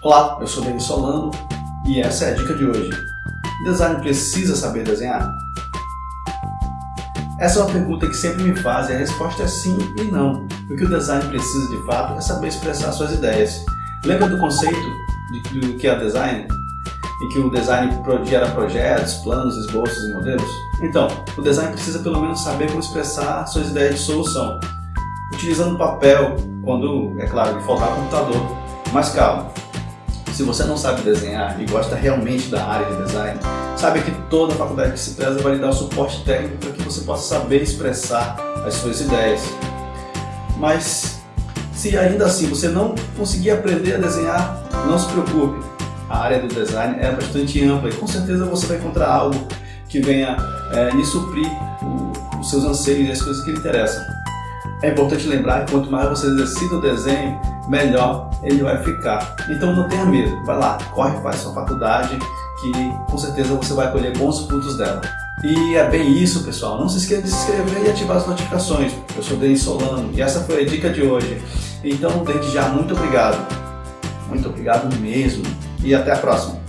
Olá, eu sou Denis Solano e essa é a dica de hoje. Design precisa saber desenhar? Essa é uma pergunta que sempre me fazem e a resposta é sim e não. O que o design precisa de fato é saber expressar suas ideias. Lembra do conceito de, do que é design? Em que o design gera projetos, planos, esboços e modelos? Então, o design precisa pelo menos saber como expressar suas ideias de solução. Utilizando papel, quando, é claro, lhe faltar computador. Mas calma, se você não sabe desenhar e gosta realmente da área de design, sabe que toda faculdade que se preza vai lhe dar o suporte técnico para que você possa saber expressar as suas ideias. Mas se ainda assim você não conseguir aprender a desenhar, não se preocupe. A área do design é bastante ampla e com certeza você vai encontrar algo que venha é, lhe suprir o, os seus anseios e as coisas que lhe interessam. É importante lembrar que quanto mais você exercita o desenho, melhor ele vai ficar. Então não tenha medo, vai lá, corre, faz sua faculdade, que com certeza você vai colher bons frutos dela. E é bem isso, pessoal. Não se esqueça de se inscrever e ativar as notificações. Eu sou Denis Solano e essa foi a dica de hoje. Então, desde já, muito obrigado. Muito obrigado mesmo. E até a próxima.